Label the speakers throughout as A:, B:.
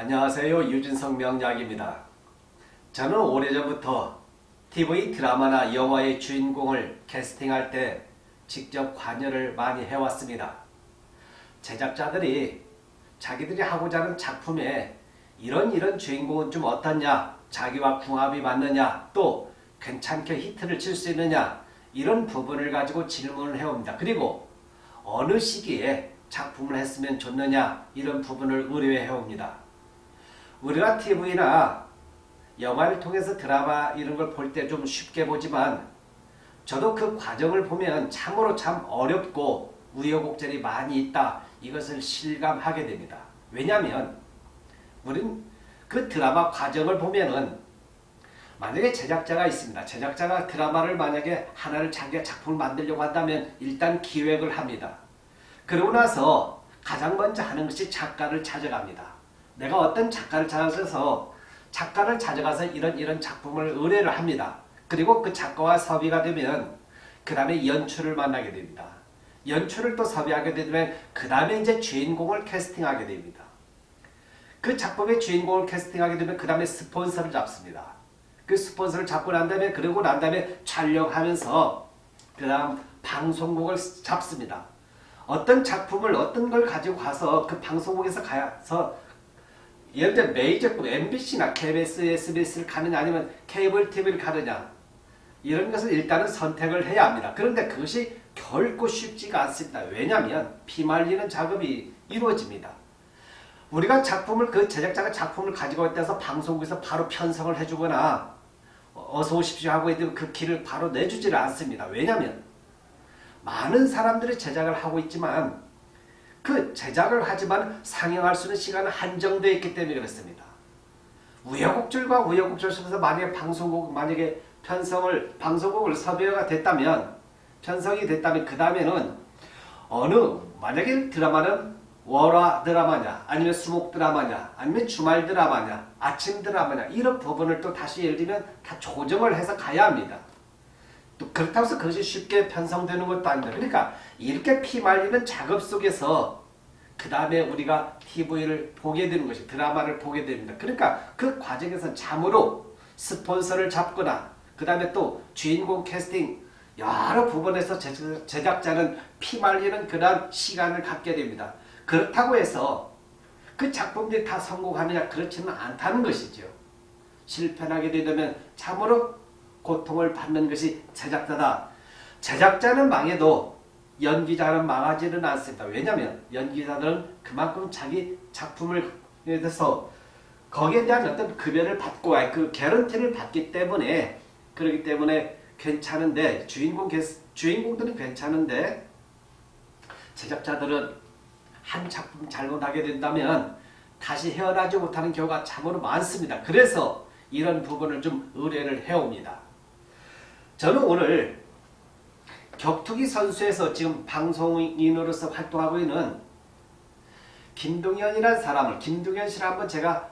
A: 안녕하세요. 유진성 명약입니다. 저는 오래전부터 TV 드라마나 영화의 주인공을 캐스팅할 때 직접 관여를 많이 해왔습니다. 제작자들이 자기들이 하고자 하는 작품에 이런 이런 주인공은 좀 어떻냐 자기와 궁합이 맞느냐 또 괜찮게 히트를 칠 수 있느냐 이런 부분을 가지고 질문을 해옵니다. 그리고 어느 시기에 작품을 했으면 좋느냐 이런 부분을 의뢰해 옵니다. 우리가 TV나 영화를 통해서 드라마 이런 걸 볼 때 좀 쉽게 보지만 저도 그 과정을 보면 참으로 참 어렵고 우여곡절이 많이 있다 이것을 실감하게 됩니다. 왜냐하면 우린 그 드라마 과정을 보면은 만약에 제작자가 있습니다. 제작자가 드라마를 만약에 하나를 자기가 작품을 만들려고 한다면 일단 기획을 합니다. 그러고 나서 가장 먼저 하는 것이 작가를 찾아갑니다. 내가 어떤 작가를 찾아서 작가를 찾아가서 이런 이런 작품을 의뢰를 합니다. 그리고 그 작가와 섭외가 되면 그 다음에 연출을 만나게 됩니다. 연출을 또 섭외하게 되면 그 다음에 이제 주인공을 캐스팅하게 됩니다. 그 작품의 주인공을 캐스팅하게 되면 그 다음에 스폰서를 잡습니다. 그 스폰서를 잡고 난 다음에 그러고 난 다음에 촬영하면서 그 다음 방송국을 잡습니다. 어떤 작품을 어떤 걸 가지고 가서 그 방송국에서 가서 예를 들어 메이저급 MBC나 KBS, SBS를 가느냐 아니면 케이블 TV를 가느냐 이런 것을 일단은 선택을 해야 합니다. 그런데 그것이 결코 쉽지가 않습니다. 왜냐하면 피말리는 작업이 이루어집니다. 우리가 작품을 그 제작자가 작품을 가지고 있다서 방송국에서 바로 편성을 해주거나 어서 오십시오 하고 그 길을 바로 내주지를 않습니다. 왜냐하면 많은 사람들이 제작을 하고 있지만 그 제작을 하지만 상영할 수 있는 시간은 한정되어 있기 때문에 그렇습니다. 우여곡절과 우여곡절 속에서 만약에 방송국 만약에 편성을 방송국을 섭외가 됐다면 편성이 됐다면 그 다음에는 어느 만약에 드라마는 월화 드라마냐 아니면 수목 드라마냐 아니면 주말 드라마냐 아침 드라마냐 이런 부분을 또 다시 예를 들면 다 조정을 해서 가야 합니다. 또 그렇다고 해서 그것이 쉽게 편성되는 것도 아닙니다. 그러니까 이렇게 피말리는 작업 속에서 그 다음에 우리가 TV를 보게 되는 것이 드라마를 보게 됩니다. 그러니까 그 과정에서 참으로 스폰서를 잡거나 그 다음에 또 주인공 캐스팅 여러 부분에서 제작자는 피말리는 그런 시간을 갖게 됩니다. 그렇다고 해서 그 작품들이 다 성공하느냐 그렇지는 않다는 것이죠. 실패하게 되면 참으로 고통을 받는 것이 제작자다. 제작자는 망해도 연기자는 망하지는 않습니다. 왜냐하면 연기자들은 그만큼 자기 작품을 대해서 거기에 대한 어떤 급여를 받고 그 개런티를 받기 때문에 그렇기 때문에 괜찮은데 주인공 주인공들은 괜찮은데 제작자들은 한 작품 잘못하게 된다면 다시 헤어나지 못하는 경우가 참으로 많습니다. 그래서 이런 부분을 좀 의뢰를 해옵니다. 저는 오늘 격투기 선수에서 지금 방송인으로서 활동하고 있는 김동현이라는 사람을 김동현 씨를 한번 제가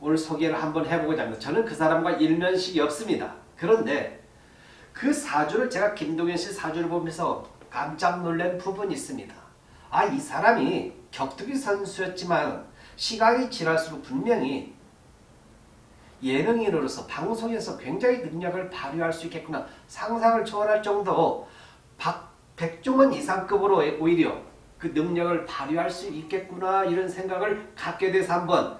A: 오늘 소개를 한번 해보고자 합니다. 저는 그 사람과 일면식이 없습니다. 그런데 그 사주를 제가 김동현 씨 사주를 보면서 깜짝 놀란 부분이 있습니다. 아 이 사람이 격투기 선수였지만 시간이 지날수록 분명히 예능인으로서 방송에서 굉장히 능력을 발휘할 수 있겠구나. 상상을 초월할 정도 박, 백종원 이상급으로 오히려 그 능력을 발휘할 수 있겠구나 이런 생각을 갖게 돼서 한번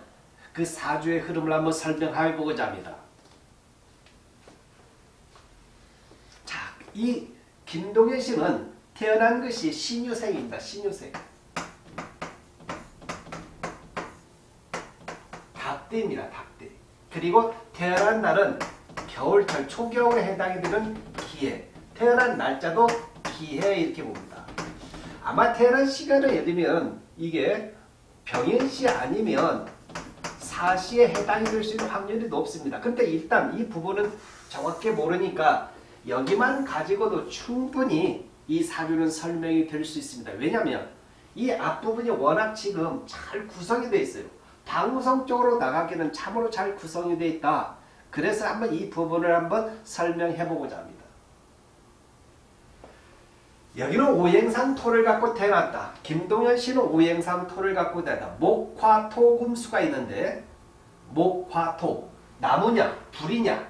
A: 그 사주의 흐름을 한번 설명해 보고자 합니다. 자, 이 김동현 씨는 태어난 것이 신유생입니다. 신유생. 닭대입니다. 닭대. 그리고 태어난 날은 겨울철 초겨울에 해당이 되는 기해 태어난 날짜도 기해 이렇게 봅니다. 아마 태어난 시간을 예를 들면 이게 병인시 아니면 사시에 해당이 될 수 있는 확률이 높습니다. 근데 일단 이 부분은 정확히 모르니까 여기만 가지고도 충분히 이 사주는 설명이 될 수 있습니다. 왜냐하면 이 앞부분이 워낙 지금 잘 구성이 되어 있어요. 방송적으로 나가기는 참으로 잘 구성이 되어 있다. 그래서 한번 이 부분을 한번 설명해 보고자 합니다. 여기는 오행상 토를 갖고 태어났다. 김동현 씨는 오행상 토를 갖고 태어났다. 목화토 금수가 있는데 목화토 나무냐 불이냐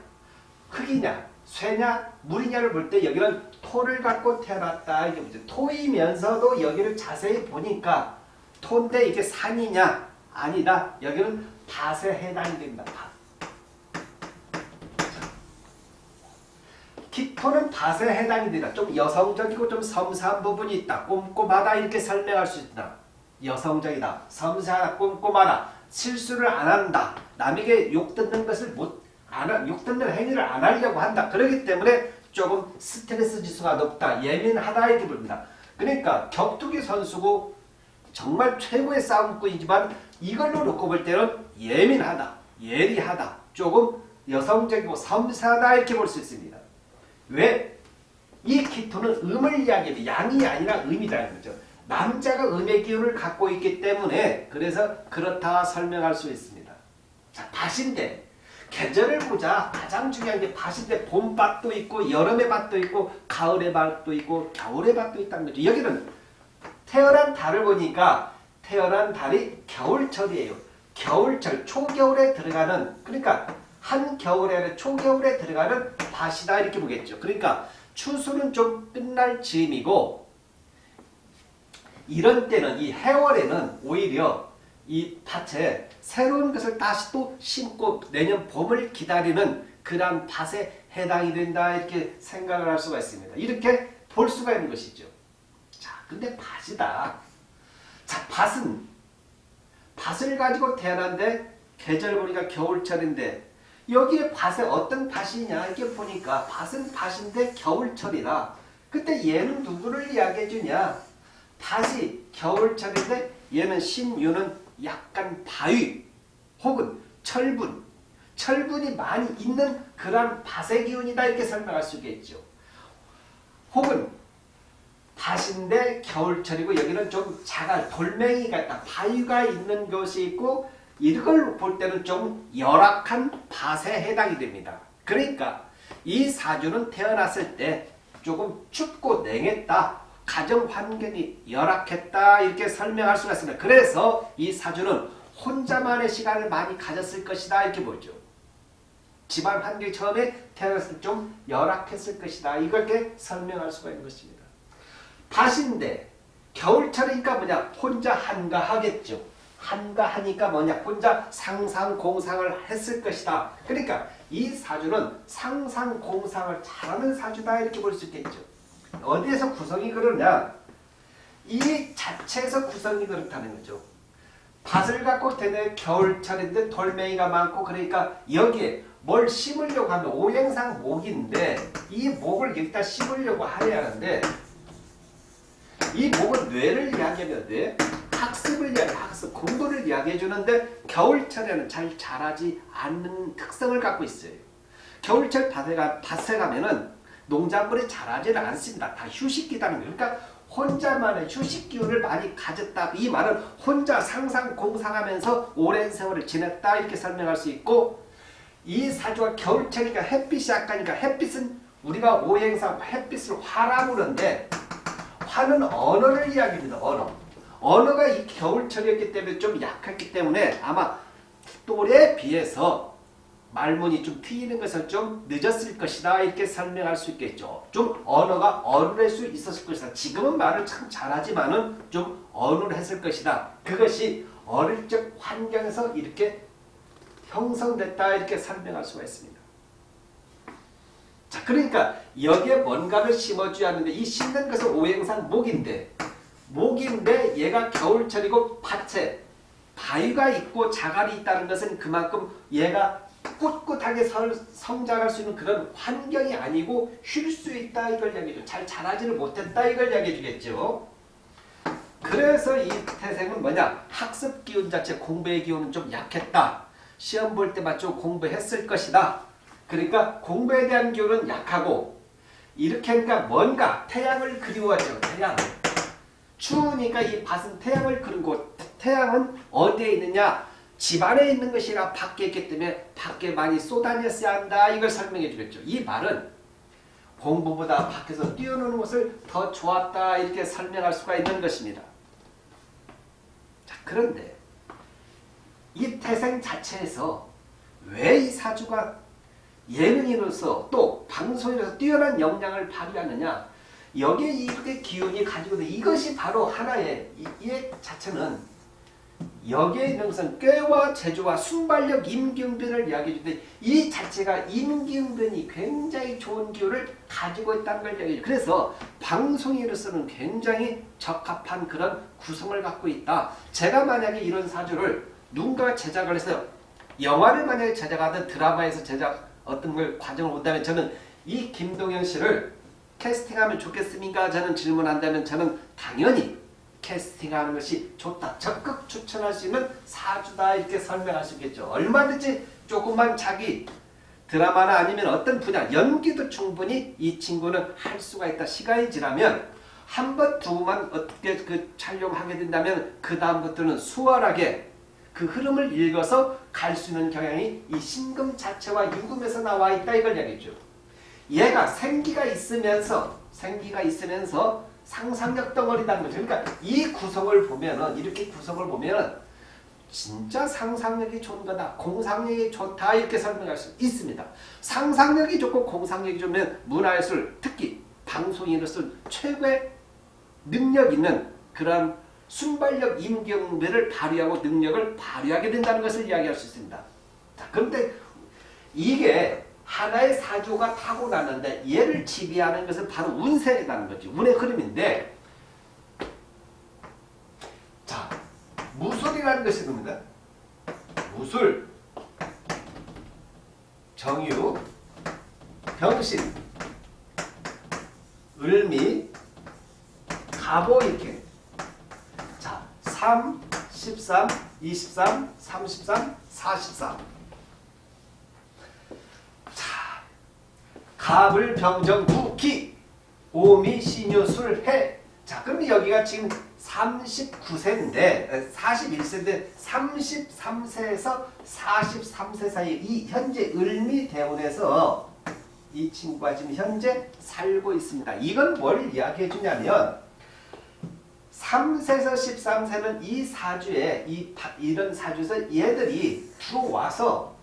A: 흙이냐 쇠냐 물이냐를 볼 때 여기는 토를 갖고 태어났다. 이게? 토이면서도 여기를 자세히 보니까 토인데 이게 산이냐 아니다. 여기는 밭에 해당이 됩니다. 밭. 기토는 밭에 해당이 된다. 좀 여성적이고 좀 섬세한 부분이 있다. 꼼꼼하다 이렇게 설명할 수 있다. 여성적이다. 섬세하다. 꼼꼼하다. 실수를 안 한다. 남에게 욕 듣는 것을 못, 안, 하- 욕 듣는 행위를 안 하려고 한다. 그렇기 때문에 조금 스트레스 지수가 높다. 예민하다 이렇게 부릅니다. 그러니까 격투기 선수고 정말 최고의 싸움꾼이지만 이걸로 놓고 볼 때는 예민하다. 예리하다. 조금 여성적이고 섬세하다 이렇게 볼 수 있습니다. 왜? 이 키토는 음을 이야기해도 양이 아니라 음이라는 거죠. 남자가 음의 기운을 갖고 있기 때문에 그래서 그렇다 설명할 수 있습니다. 자, 밭인데 계절을 보자 가장 중요한 게 밭인데 봄밭도 있고 여름의 밭도 있고 가을의 밭도 있고 겨울의 밭도 있다는 거죠. 여기는 태어난 달을 보니까 태어난 달이 겨울철이에요. 겨울철 초겨울에 들어가는 그러니까 한겨울에 초겨울에 들어가는 밭이다 이렇게 보겠죠. 그러니까 추수는 좀 끝날 즈음이고 이런 때는 이 해월에는 오히려 이 밭에 새로운 것을 다시 또 심고 내년 봄을 기다리는 그러한 밭에 해당이 된다 이렇게 생각을 할 수가 있습니다. 이렇게 볼 수가 있는 것이죠. 자, 근데 밭이다. 자, 밭은 밭을 가지고 태어난데 계절 보니까 겨울철인데 여기에 밭에 어떤 밭이냐 이렇게 보니까 밭은 밭인데 겨울철이다. 그때 얘는 누구를 이야기해 주냐? 밭이 겨울철인데 얘는 신유는 약간 바위 혹은 철분 철분이 많이 있는 그러한 밭의 기운이다 이렇게 설명할 수 있겠죠. 혹은 밭인데 겨울철이고 여기는 좀 자갈 돌멩이 같다 바위가 있는 곳이 있고 이걸 볼 때는 좀 열악한 밭에 해당이 됩니다. 그러니까 이 사주는 태어났을 때 조금 춥고 냉했다. 가정 환경이 열악했다. 이렇게 설명할 수가 있습니다. 그래서 이 사주는 혼자만의 시간을 많이 가졌을 것이다. 이렇게 보죠. 집안 환경이 처음에 태어났을 때 좀 열악했을 것이다. 이렇게 설명할 수가 있는 것입니다. 밭인데 겨울철이니까 뭐냐 혼자 한가하겠죠. 한가하니까 뭐냐 혼자 상상공상을 했을 것이다. 그러니까 이 사주는 상상공상을 잘하는 사주다 이렇게 볼 수 있겠죠. 어디에서 구성이 그러냐 이 자체에서 구성이 그렇다는 거죠. 밭을 갖고 되는 겨울철인데 돌멩이가 많고 그러니까 여기에 뭘 심으려고 하면 오행상 목인데 이 목을 여기다 심으려고 하려 하는데 이 목은 뇌를 이야기하면 돼. 학습을 이야기, 학습, 공부를 이야기해 주는데 겨울철에는 잘 자라지 않는 특성을 갖고 있어요. 겨울철 밭에, 가, 밭에 가면은 농작물이 자라지는 않습니다. 다 휴식기다는. 그러니까 혼자만의 휴식 기운을 많이 가졌다. 이 말은 혼자 상상 공상하면서 오랜 세월을 지냈다 이렇게 설명할 수 있고 이 사주가 겨울철이니까 햇빛이 약하니까 햇빛은 우리가 오행상 햇빛을 화라 부르는데 화는 언어를 이야기합니다. 언어. 언어가 이 겨울철이었기 때문에 좀 약했기 때문에 아마 또래에 비해서 말문이 좀 트이는 것은 좀 늦었을 것이다 이렇게 설명할 수 있겠죠. 좀 언어가 어눌할 수 있었을 것이다. 지금은 말을 참 잘하지만은 좀 어눌했을 것이다. 그것이 어릴 적 환경에서 이렇게 형성됐다 이렇게 설명할 수가 있습니다. 자, 그러니까 여기에 뭔가를 심어줘야 하는데 이 심는 것은 오행상 목인데 목인데 얘가 겨울철이고 밭에 바위가 있고 자갈이 있다는 것은 그만큼 얘가 꿋꿋하게 설, 성장할 수 있는 그런 환경이 아니고 쉴 수 있다 이걸 이야기해줘. 잘 자라지를 못했다 이걸 이야기해 주겠죠. 그래서 이 태생은 뭐냐 학습 기운 자체 공부의 기운은 좀 약했다. 시험 볼 때만 좀 공부했을 것이다. 그러니까 공부에 대한 기운은 약하고 이렇게 하니까 뭔가 태양을 그리워하죠. 태양. 추우니까 이 밭은 태양을 그린 곳. 태양은 어디에 있느냐? 집 안에 있는 것이라 밖에 있기 때문에 밖에 많이 쏟아냈어야 한다. 이걸 설명해 주겠죠. 이 말은 공부보다 밖에서 뛰어노는 것을 더 좋았다 이렇게 설명할 수가 있는 것입니다. 자, 그런데 이 태생 자체에서 왜 이 사주가 예능인으로서 또 방송인으로서 뛰어난 역량을 발휘하느냐 여기에 이렇게 기운이 가지고 있는 이것이 바로 하나의 이, 이 자체는 여기에 있는 것은 꾀와 제조와 순발력 임기응변을 이야기해 주는데 이 자체가 임기응변이 굉장히 좋은 기운을 가지고 있다는 걸 이야기해 줘 그래서 방송인으로서는 굉장히 적합한 그런 구성을 갖고 있다. 제가 만약에 이런 사주를 누군가 제작을 해서 영화를 만약에 제작하든 드라마에서 제작 어떤 걸 과정을 본다면 저는 이 김동현 씨를 캐스팅하면 좋겠습니까? 저는 질문한다면 저는 당연히 캐스팅하는 것이 좋다. 적극 추천할 수 있는 사주다 이렇게 설명할 수 있겠죠. 얼마든지 조금만 자기 드라마나 아니면 어떤 분야 연기도 충분히 이 친구는 할 수가 있다. 시간이 지나면 한 번, 두 번만 어떻게 그 촬영하게 된다면 그 다음부터는 수월하게 그 흐름을 읽어서 갈 수 있는 경향이 이 신금 자체와 유금에서 나와 있다 이걸 얘기죠. 얘가 생기가 있으면서 생기가 있으면서 상상력 덩어리라는 거죠. 그러니까 이 구성을 보면은 이렇게 구성을 보면은 진짜 상상력이 좋은 거다. 공상력이 좋다. 이렇게 설명할 수 있습니다. 상상력이 좋고 공상력이 좋으면 문화예술 특히 방송인으로서 최고의 능력 있는 그런 순발력 임경배를 발휘하고 능력을 발휘하게 된다는 것을 이야기할 수 있습니다. 자, 그런데 이게 하나의 사주가 타고나는데 얘를 지배하는 것은 바로 운세라는 거지. 운의 흐름인데 자 무술이라는 것이 겁니다. 무술, 정유, 병신, 을미, 가보 이렇게 자 3, 13, 23, 33, 44 갑을 병정 구기 오미 신유술 해. 자 그럼 여기가 지금 39세인데 41세인데 33세에서 43세 사이 이 현재 을미대운에서 이 친구가 지금 현재 살고 있습니다. 이건 뭘 이야기해 주냐면 3세에서 13세는 이 사주에 이 이런 사주에서 얘들이 들어와서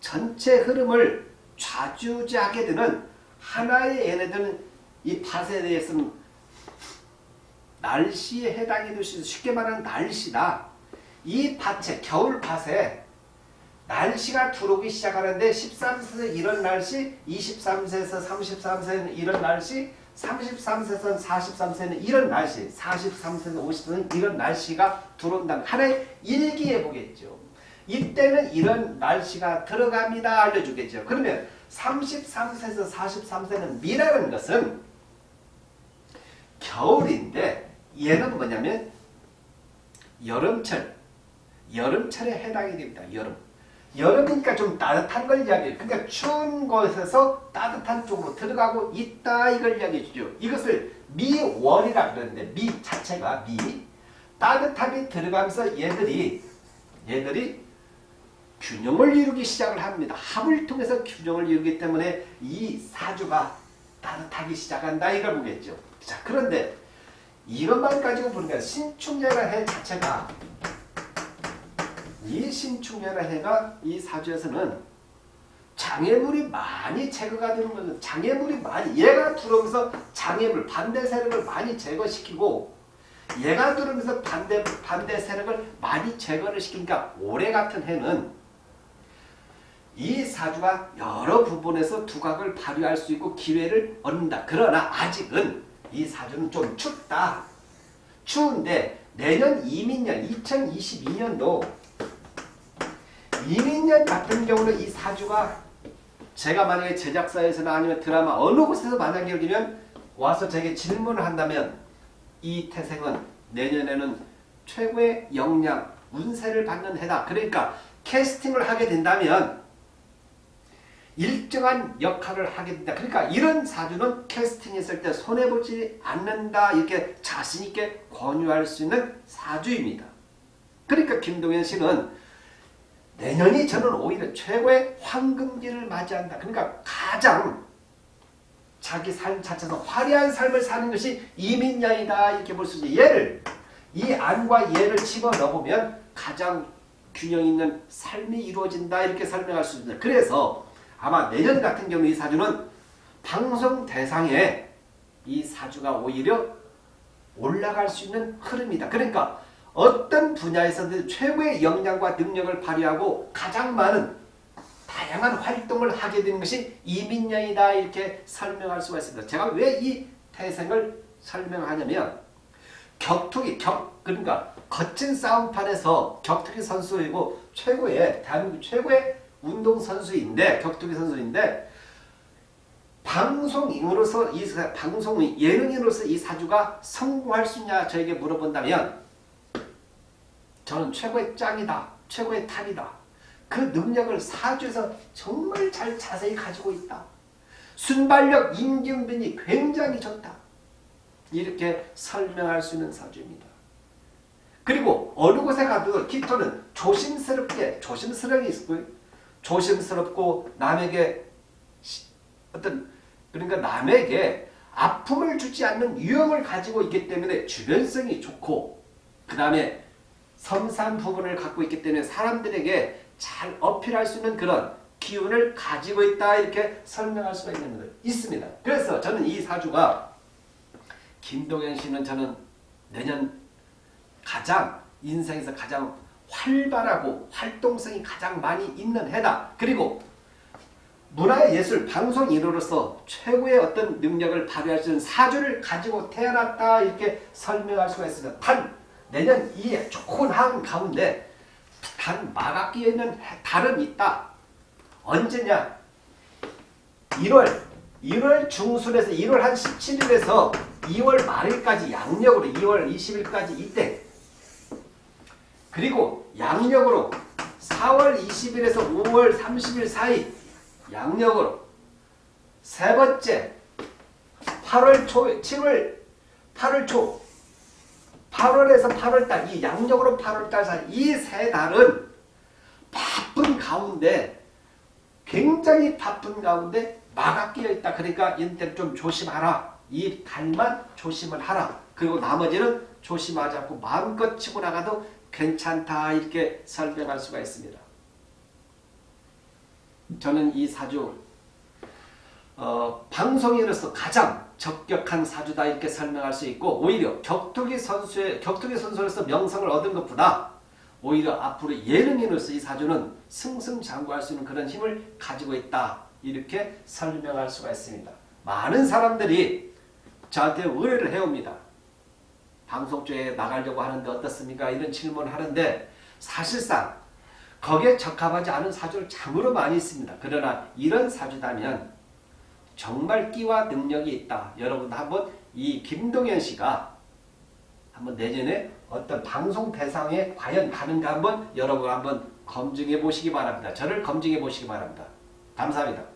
A: 전체 흐름을 좌주지하게 되는 하나의 얘네들은 이 밭에 대해서는 날씨에 해당이 될 수 있어 쉽게 말하면 날씨다. 이 밭에 겨울 밭에 날씨가 들어오기 시작하는데 13세에서 이런 날씨, 23세에서 33세는 이런 날씨, 33세에서 43세는 이런 날씨, 43세에서 50세는 이런 날씨가 들어온다는 하나의 일기에 보겠죠. 이때는 이런 날씨가 들어갑니다. 알려주겠죠. 그러면 33세에서 43세는 미라는 것은 겨울인데 얘는 뭐냐면 여름철, 여름철에 해당이 됩니다. 여름. 여름이니까 좀 따뜻한 걸 이야기해요. 그러니까 추운 곳에서 따뜻한 쪽으로 들어가고 있다 이걸 이야기해 주죠. 이것을 미월이라 그러는데 미 자체가 미 따뜻함이 들어가면서 얘들이 얘들이 균형을 이루기 시작을 합니다. 합을 통해서 균형을 이루기 때문에 이 사주가 따뜻하기 시작한다 이걸 보겠죠. 자 그런데 이것만 가지고 보니까 신축년의 해 자체가 이 신축년의 해가 이 사주에서는 장애물이 많이 제거가 되는 것은 장애물이 많이 얘가 들어오면서 장애물 반대 세력을 많이 제거시키고 얘가 들어오면서 반대 반대 세력을 많이 제거를 시키니까 올해 같은 해는 이 사주가 여러 부분에서 두각을 발휘할 수 있고 기회를 얻는다. 그러나 아직은 이 사주는 좀 춥다. 추운데 내년 이민년 2022년도 이민년 같은 경우는 이 사주가 제가 만약에 제작사에서나 아니면 드라마 어느 곳에서 만약에 여기면 와서 제게 질문을 한다면 이 태생은 내년에는 최고의 역량, 운세를 받는 해다. 그러니까 캐스팅을 하게 된다면 일정한 역할을 하게 된다. 그러니까 이런 사주는 캐스팅했을 때 손해보지 않는다. 이렇게 자신있게 권유할 수 있는 사주입니다. 그러니까 김동현 씨는 내년이 저는 오히려 최고의 황금기를 맞이한다. 그러니까 가장 자기 삶 자체에서 화려한 삶을 사는 것이 이민년이다 이렇게 볼 수 있지. 얘를 이 안과 얘를 집어넣으면 가장 균형 있는 삶이 이루어진다 이렇게 설명할 수 있습니다. 그래서 아마 내년 같은 경우 이 사주는 방송 대상에 이 사주가 오히려 올라갈 수 있는 흐름이다. 그러니까 어떤 분야에서든 최고의 역량과 능력을 발휘하고 가장 많은 다양한 활동을 하게 되는 것이 이민년이다 이렇게 설명할 수가 있습니다. 제가 왜 이 태생을 설명하냐면 격투기 격 그러니까 거친 싸움판에서 격투기 선수이고 최고의 대한민국 최고의 운동 선수인데 격투기 선수인데 방송인으로서 이 사- 방송 예능인으로서 이 사주가 성공할 수 있냐 저에게 물어본다면 저는 최고의 짱이다 최고의 탑이다. 그 능력을 사주에서 정말 잘 자세히 가지고 있다. 순발력 임경빈이 굉장히 좋다. 이렇게 설명할 수 있는 사주입니다. 그리고 어느 곳에 가도 기토는 조심스럽게 조심스럽게 있고 조심스럽고 남에게 시- 어떤 그러니까 남에게 아픔을 주지 않는 유형을 가지고 있기 때문에 주변성이 좋고 그 다음에 섬세한 부분을 갖고 있기 때문에 사람들에게 잘 어필할 수 있는 그런 기운을 가지고 있다 이렇게 설명할 수가 있는 것 있습니다. 그래서 저는 이 사주가 김동현 씨는 저는 내년 가장 인생에서 가장 활발하고 활동성이 가장 많이 있는 해다. 그리고 문화예술 방송인으로서 최고의 어떤 능력을 발휘할 수 있는 사주를 가지고 태어났다 이렇게 설명할 수가 있습니다. 단 내년 이 좋은 한 가운데 단 마각기에 있는 달은 있다. 언제냐? 1월 1월 중순에서 1월 한 17일에서 2월 말일까지 양력으로 2월 20일까지 이때 그리고 양력으로 4월 20일에서 5월 30일 사이 양력으로 세 번째 8월 초 7월 8월 초 8월에서 8월달 이 양력으로 8월달 사이 이 세 달은 바쁜 가운데 굉장히 바쁜 가운데 마가 끼어 있다. 그러니까 인ter 좀 조심하라. 이 달만 조심을 하라. 그리고 나머지는 조심하지 않고 마음껏 치고 나가도 괜찮다. 이렇게 설명할 수가 있습니다. 저는 이 사주 어, 방송인으로서 가장 적격한 사주다 이렇게 설명할 수 있고 오히려 격투기 선수의 격투기 선수로서 명성을 얻은 것보다 오히려 앞으로 예능인으로서 이 사주는 승승장구할 수 있는 그런 힘을 가지고 있다. 이렇게 설명할 수가 있습니다. 많은 사람들이 저한테 의뢰를 해옵니다. 방송 쪽에 나가려고 하는데 어떻습니까? 이런 질문을 하는데 사실상 거기에 적합하지 않은 사주를 참으로 많이 있습니다. 그러나 이런 사주다면 정말 끼와 능력이 있다. 여러분도 한번 이 김동현 씨가 한번 내년에 어떤 방송 대상에 과연 가는가 한번 여러분 한번 검증해 보시기 바랍니다. 저를 검증해 보시기 바랍니다. 감사합니다.